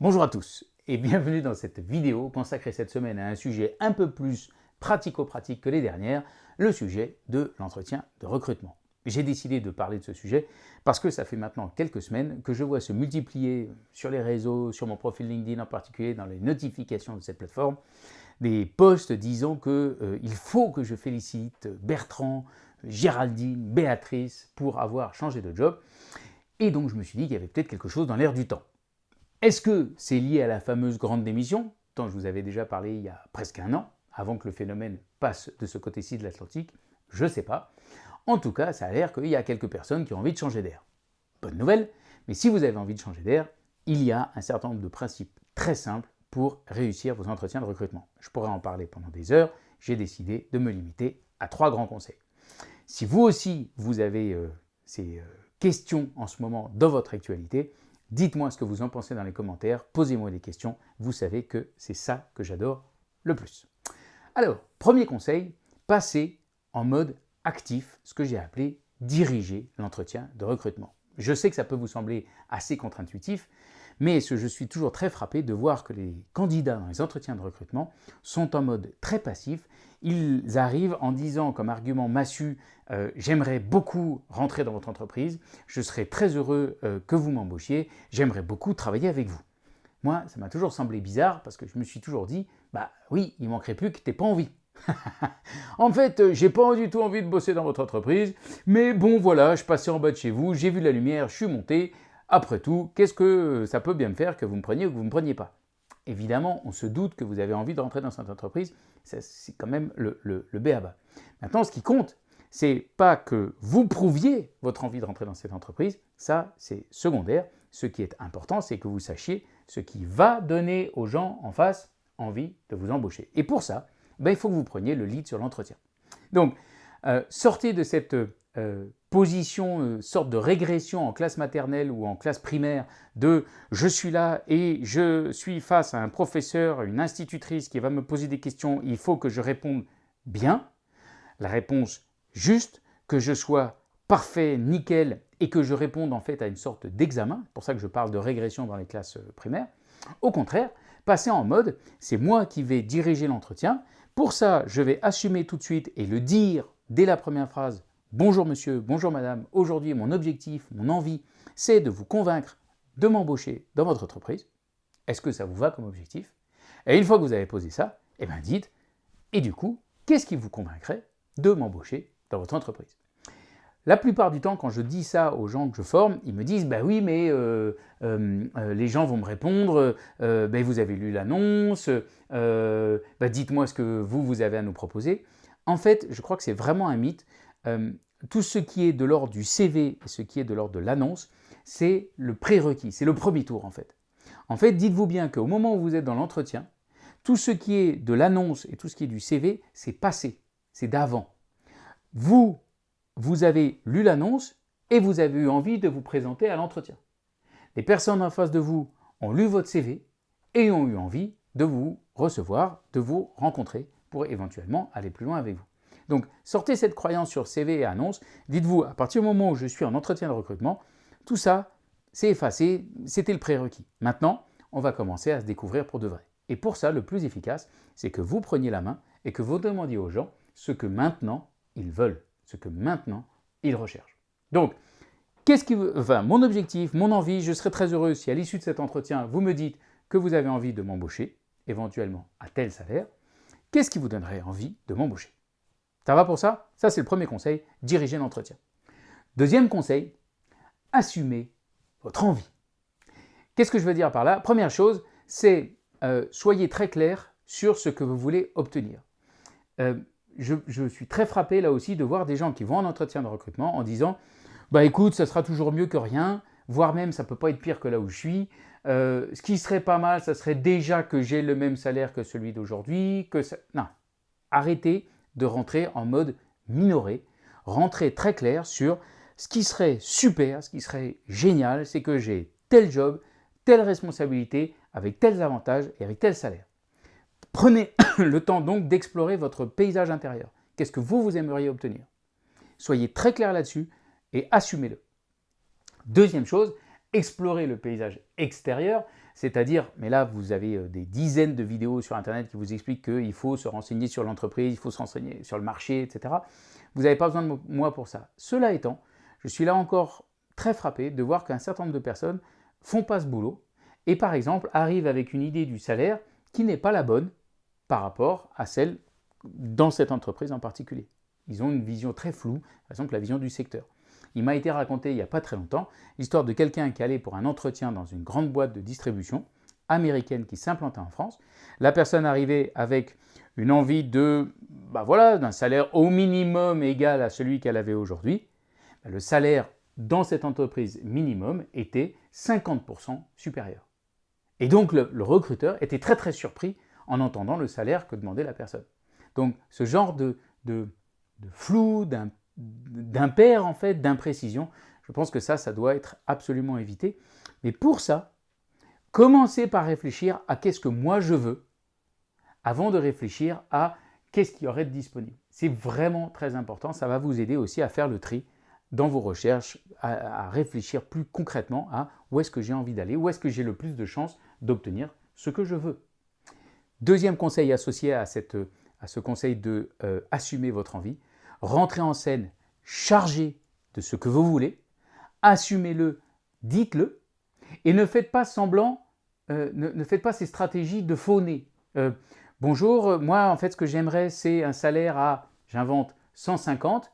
Bonjour à tous et bienvenue dans cette vidéo consacrée cette semaine à un sujet un peu plus pratico-pratique que les dernières, le sujet de l'entretien de recrutement. J'ai décidé de parler de ce sujet parce que ça fait maintenant quelques semaines que je vois se multiplier sur les réseaux, sur mon profil LinkedIn en particulier, dans les notifications de cette plateforme, des posts disant qu'il euh, faut que je félicite Bertrand, Géraldine, Béatrice pour avoir changé de job. Et donc je me suis dit qu'il y avait peut-être quelque chose dans l'air du temps. Est-ce que c'est lié à la fameuse grande démission, dont je vous avais déjà parlé il y a presque un an, avant que le phénomène passe de ce côté-ci de l'Atlantique? Je ne sais pas. En tout cas, ça a l'air qu'il y a quelques personnes qui ont envie de changer d'air. Bonne nouvelle, mais si vous avez envie de changer d'air, il y a un certain nombre de principes très simples pour réussir vos entretiens de recrutement. Je pourrais en parler pendant des heures, j'ai décidé de me limiter à trois grands conseils. Si vous aussi, vous avez euh, ces euh, questions en ce moment dans votre actualité, Dites-moi ce que vous en pensez dans les commentaires, posez-moi des questions, vous savez que c'est ça que j'adore le plus. Alors, premier conseil, passez en mode actif, ce que j'ai appelé diriger l'entretien de recrutement. Je sais que ça peut vous sembler assez contre-intuitif, mais je suis toujours très frappé de voir que les candidats dans les entretiens de recrutement sont en mode très passif. Ils arrivent en disant comme argument massu euh, J'aimerais beaucoup rentrer dans votre entreprise, je serais très heureux euh, que vous m'embauchiez, j'aimerais beaucoup travailler avec vous ». Moi, ça m'a toujours semblé bizarre parce que je me suis toujours dit « Bah oui, il manquerait plus que tu n'aies pas envie ». en fait, euh, j'ai pas du tout envie de bosser dans votre entreprise, mais bon voilà, je passais en bas de chez vous, j'ai vu la lumière, je suis monté, après tout, qu'est-ce que ça peut bien me faire que vous me preniez ou que vous ne me preniez pas? Évidemment, on se doute que vous avez envie de rentrer dans cette entreprise, c'est quand même le, le, le BABA. Maintenant, ce qui compte, c'est pas que vous prouviez votre envie de rentrer dans cette entreprise, ça c'est secondaire. Ce qui est important, c'est que vous sachiez ce qui va donner aux gens en face envie de vous embaucher. Et pour ça, ben, il faut que vous preniez le lead sur l'entretien. Donc, euh, sortez de cette euh, position, euh, sorte de régression en classe maternelle ou en classe primaire de « je suis là et je suis face à un professeur, une institutrice qui va me poser des questions, il faut que je réponde bien, la réponse juste, que je sois parfait, nickel et que je réponde en fait à une sorte d'examen, c'est pour ça que je parle de régression dans les classes euh, primaires. Au contraire, passer en mode « c'est moi qui vais diriger l'entretien, pour ça je vais assumer tout de suite et le dire dès la première phrase Bonjour monsieur, bonjour madame, aujourd'hui mon objectif, mon envie, c'est de vous convaincre de m'embaucher dans votre entreprise. Est-ce que ça vous va comme objectif? Et une fois que vous avez posé ça, eh bien dites, et du coup, qu'est-ce qui vous convaincrait de m'embaucher dans votre entreprise? La plupart du temps, quand je dis ça aux gens que je forme, ils me disent bah oui, mais euh, euh, euh, les gens vont me répondre bah, vous avez lu l'annonce, bah, dites-moi ce que vous, vous avez à nous proposer ». En fait, je crois que c'est vraiment un mythe. Euh, tout ce qui est de l'ordre du CV et ce qui est de l'ordre de l'annonce, c'est le prérequis, c'est le premier tour en fait. En fait, dites-vous bien qu'au moment où vous êtes dans l'entretien, tout ce qui est de l'annonce et tout ce qui est du CV, c'est passé, c'est d'avant. Vous, vous avez lu l'annonce et vous avez eu envie de vous présenter à l'entretien. Les personnes en face de vous ont lu votre CV et ont eu envie de vous recevoir, de vous rencontrer pour éventuellement aller plus loin avec vous. Donc, sortez cette croyance sur CV et annonce. Dites-vous, à partir du moment où je suis en entretien de recrutement, tout ça, c'est effacé, c'était le prérequis. Maintenant, on va commencer à se découvrir pour de vrai. Et pour ça, le plus efficace, c'est que vous preniez la main et que vous demandiez aux gens ce que maintenant ils veulent, ce que maintenant ils recherchent. Donc, qu'est-ce qui, enfin, mon objectif, mon envie, je serais très heureux si à l'issue de cet entretien, vous me dites que vous avez envie de m'embaucher, éventuellement à tel salaire. Qu'est-ce qui vous donnerait envie de m'embaucher? Ça va pour ça? Ça, c'est le premier conseil, diriger l'entretien. Deuxième conseil, assumez votre envie. Qu'est-ce que je veux dire par là? Première chose, c'est euh, soyez très clair sur ce que vous voulez obtenir. Euh, je, suis très frappé là aussi de voir des gens qui vont en entretien de recrutement en disant « bah écoute, ça sera toujours mieux que rien, voire même ça peut pas être pire que là où je suis. Euh, ce qui serait pas mal, ça serait déjà que j'ai le même salaire que celui d'aujourd'hui. que ça... Non, arrêtez de rentrer en mode minoré, rentrer très clair sur ce qui serait super, ce qui serait génial, c'est que j'ai tel job, telle responsabilité, avec tels avantages et avec tel salaire. Prenez le temps donc d'explorer votre paysage intérieur. Qu'est-ce que vous, vous aimeriez obtenir? Soyez très clair là-dessus et assumez-le. Deuxième chose, explorer le paysage extérieur, c'est-à-dire, mais là vous avez euh, des dizaines de vidéos sur Internet qui vous expliquent qu'il faut se renseigner sur l'entreprise, il faut se renseigner sur le marché, etc. Vous n'avez pas besoin de moi pour ça. Cela étant, je suis là encore très frappé de voir qu'un certain nombre de personnes font pas ce boulot et par exemple arrivent avec une idée du salaire qui n'est pas la bonne par rapport à celle dans cette entreprise en particulier. Ils ont une vision très floue, par exemple la vision du secteur. Il m'a été raconté il n'y a pas très longtemps l'histoire de quelqu'un qui allait pour un entretien dans une grande boîte de distribution américaine qui s'implantait en France. La personne arrivait avec une envie de, bah voilà, d'un salaire au minimum égal à celui qu'elle avait aujourd'hui. Le salaire dans cette entreprise minimum était 50% supérieur. Et donc le, recruteur était très très surpris en entendant le salaire que demandait la personne. Donc ce genre de, de, de d'impair en fait, d'imprécision, je pense que ça, ça doit être absolument évité. Mais pour ça, commencez par réfléchir à qu'est-ce que moi je veux avant de réfléchir à qu'est-ce qui aurait de disponible. C'est vraiment très important, ça va vous aider aussi à faire le tri dans vos recherches, à, réfléchir plus concrètement à où est-ce que j'ai envie d'aller, où est-ce que j'ai le plus de chances d'obtenir ce que je veux. Deuxième conseil associé à ce conseil de euh, assumer votre envie, rentrez en scène chargé de ce que vous voulez, assumez-le, dites-le, et ne faites pas semblant, euh, ne, faites pas ces stratégies de faux nez. Euh, bonjour, moi en fait ce que j'aimerais c'est un salaire à, j'invente, 150,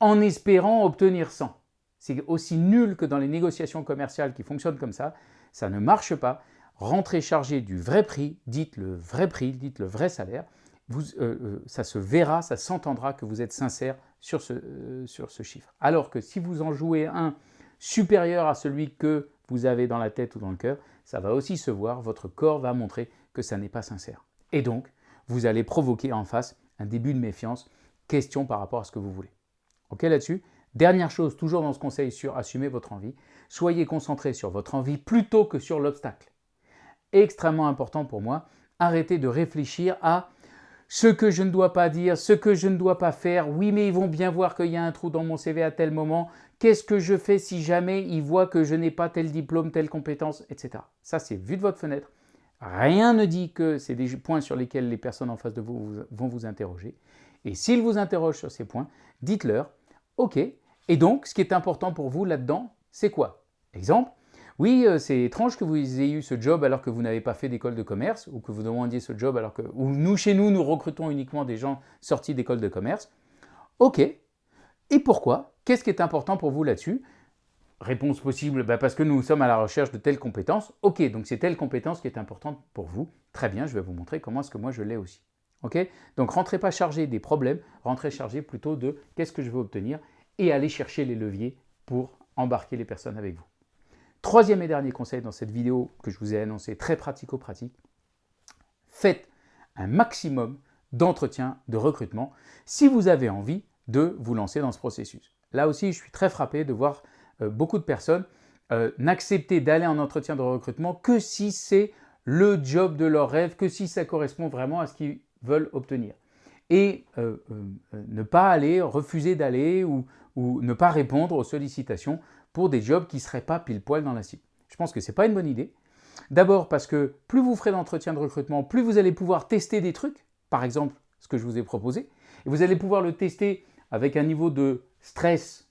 en espérant obtenir 100. C'est aussi nul que dans les négociations commerciales qui fonctionnent comme ça, ça ne marche pas. Rentrez chargé du vrai prix, dites le vrai prix, dites le vrai salaire, euh, euh, ça se verra, ça s'entendra que vous êtes sincère sur ce, euh, sur ce chiffre. Alors que si vous en jouez un supérieur à celui que vous avez dans la tête ou dans le cœur, ça va aussi se voir, votre corps va montrer que ça n'est pas sincère. Et donc, vous allez provoquer en face un début de méfiance, question par rapport à ce que vous voulez. Ok là-dessus Dernière chose, toujours dans ce conseil sur assumer votre envie, soyez concentré sur votre envie plutôt que sur l'obstacle. Extrêmement important pour moi, arrêtez de réfléchir à ce que je ne dois pas dire, ce que je ne dois pas faire. Oui, mais ils vont bien voir qu'il y a un trou dans mon CV à tel moment. Qu'est-ce que je fais si jamais ils voient que je n'ai pas tel diplôme, telle compétence, etc. Ça, c'est vu de votre fenêtre. Rien ne dit que c'est des points sur lesquels les personnes en face de vous vont vous interroger. Et s'ils vous interrogent sur ces points, dites-leur, OK, et donc, ce qui est important pour vous là-dedans, c'est quoi? Exemple, oui, euh, c'est étrange que vous ayez eu ce job alors que vous n'avez pas fait d'école de commerce, ou que vous demandiez ce job alors que... Ou nous, chez nous, nous recrutons uniquement des gens sortis d'école de commerce. Ok, et pourquoi? Qu'est-ce qui est important pour vous là-dessus? Réponse possible, bah, parce que nous sommes à la recherche de telles compétences. Ok, donc c'est telle compétence qui est importante pour vous. Très bien, je vais vous montrer comment est-ce que moi je l'ai aussi. Ok? Donc rentrez pas chargé des problèmes, rentrez chargé plutôt de qu'est-ce que je veux obtenir et allez chercher les leviers pour embarquer les personnes avec vous. Troisième et dernier conseil dans cette vidéo que je vous ai annoncé, très pratico-pratique, faites un maximum d'entretiens de recrutement si vous avez envie de vous lancer dans ce processus. Là aussi, je suis très frappé de voir euh, beaucoup de personnes euh, n'accepter d'aller en entretien de recrutement que si c'est le job de leur rêve, que si ça correspond vraiment à ce qu'ils veulent obtenir. Et euh, ne pas aller, refuser d'aller ou, ou ne pas répondre aux sollicitations pour des jobs qui ne seraient pas pile poil dans la cible. Je pense que ce n'est pas une bonne idée. D'abord parce que plus vous ferez d'entretien de recrutement, plus vous allez pouvoir tester des trucs, par exemple ce que je vous ai proposé, et vous allez pouvoir le tester avec un niveau de stress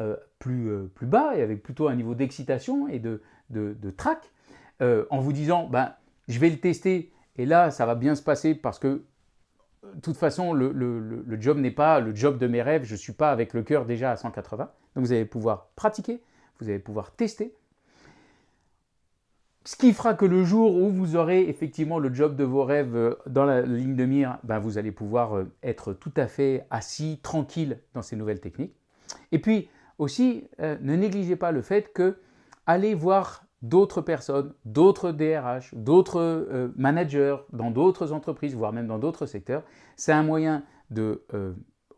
euh, plus, euh, plus bas et avec plutôt un niveau d'excitation et de, de, trac, euh, en vous disant ben, je vais le tester et là ça va bien se passer parce que de toute façon le, job n'est pas le job de mes rêves, je ne suis pas avec le cœur déjà à 180. Donc vous allez pouvoir pratiquer, vous allez pouvoir tester. Ce qui fera que le jour où vous aurez effectivement le job de vos rêves euh, dans la ligne de mire, ben vous allez pouvoir euh, être tout à fait assis, tranquille dans ces nouvelles techniques. Et puis aussi, euh, ne négligez pas le fait que allez voir d'autres personnes, d'autres DRH, d'autres managers dans d'autres entreprises, voire même dans d'autres secteurs. C'est un moyen de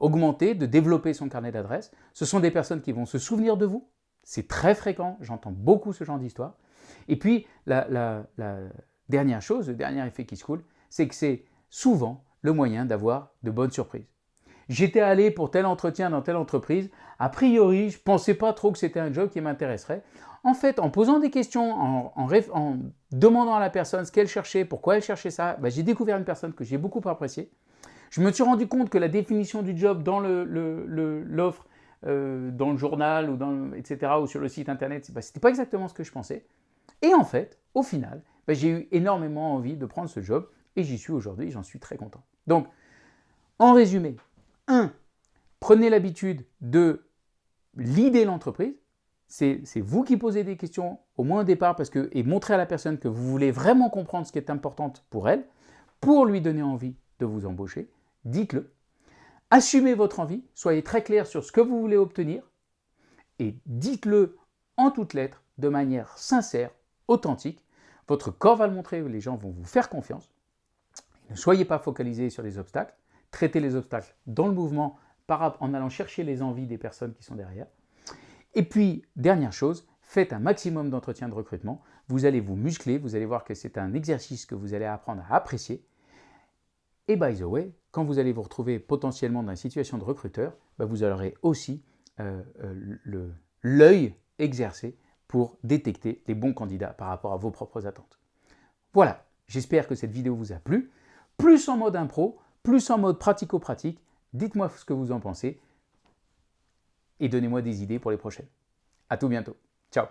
augmenter, de développer son carnet d'adresses. Ce sont des personnes qui vont se souvenir de vous. C'est très fréquent, j'entends beaucoup ce genre d'histoire. Et puis, la, dernière chose, le dernier effet qui se coule, c'est que c'est souvent le moyen d'avoir de bonnes surprises. J'étais allé pour tel entretien dans telle entreprise. A priori, je ne pensais pas trop que c'était un job qui m'intéresserait. En fait, en posant des questions, en, demandant à la personne ce qu'elle cherchait, pourquoi elle cherchait ça, bah, j'ai découvert une personne que j'ai beaucoup appréciée. Je me suis rendu compte que la définition du job dans l'offre, euh, dans le journal, ou dans, etc., ou sur le site internet, bah, ce n'était pas exactement ce que je pensais. Et en fait, au final, bah, j'ai eu énormément envie de prendre ce job et j'y suis aujourd'hui, j'en suis très content. Donc, en résumé, 1. Prenez l'habitude de l'idée l'entreprise. C'est vous qui posez des questions, au moins au départ, parce que, et montrez à la personne que vous voulez vraiment comprendre ce qui est important pour elle, pour lui donner envie de vous embaucher. Dites-le. Assumez votre envie, soyez très clair sur ce que vous voulez obtenir, et dites-le en toutes lettres, de manière sincère, authentique. Votre corps va le montrer, les gens vont vous faire confiance. Ne soyez pas focalisé sur les obstacles, traitez les obstacles dans le mouvement en allant chercher les envies des personnes qui sont derrière. Et puis, dernière chose, faites un maximum d'entretien de recrutement. Vous allez vous muscler, vous allez voir que c'est un exercice que vous allez apprendre à apprécier. Et by the way, quand vous allez vous retrouver potentiellement dans une situation de recruteur, bah, vous aurez aussi euh, euh, l'œil exercé pour détecter les bons candidats par rapport à vos propres attentes. Voilà, j'espère que cette vidéo vous a plu. Plus en mode impro, plus en mode pratico-pratique. Dites-moi ce que vous en pensez et donnez-moi des idées pour les prochaines. À tout bientôt. Ciao